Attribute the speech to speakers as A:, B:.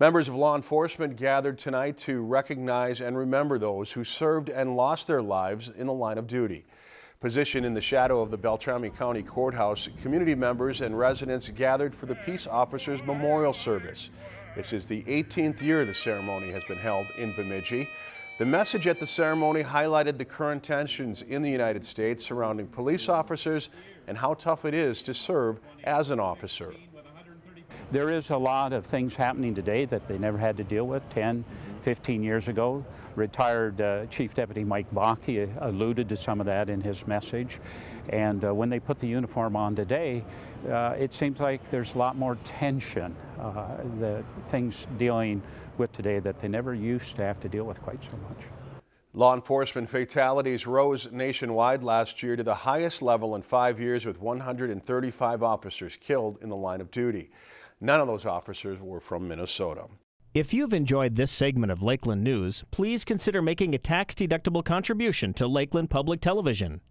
A: Members of law enforcement gathered tonight to recognize and remember those who served and lost their lives in the line of duty. Positioned in the shadow of the Beltrami County Courthouse, community members and residents gathered for the Peace Officers Memorial Service. This is the 18th year the ceremony has been held in Bemidji. The message at the ceremony highlighted the current tensions in the United States surrounding police officers and how tough it is to serve as an officer.
B: There is a lot of things happening today that they never had to deal with 10, 15 years ago. Retired uh, Chief Deputy Mike Bakke alluded to some of that in his message. And uh, when they put the uniform on today, uh, it seems like there's a lot more tension, uh, the things dealing with today that they never used to have to deal with quite so much.
A: Law enforcement fatalities rose nationwide last year to the highest level in five years with 135 officers killed in the line of duty. None of those officers were from Minnesota.
C: If you've enjoyed this segment of Lakeland News, please consider making a tax-deductible contribution to Lakeland Public Television.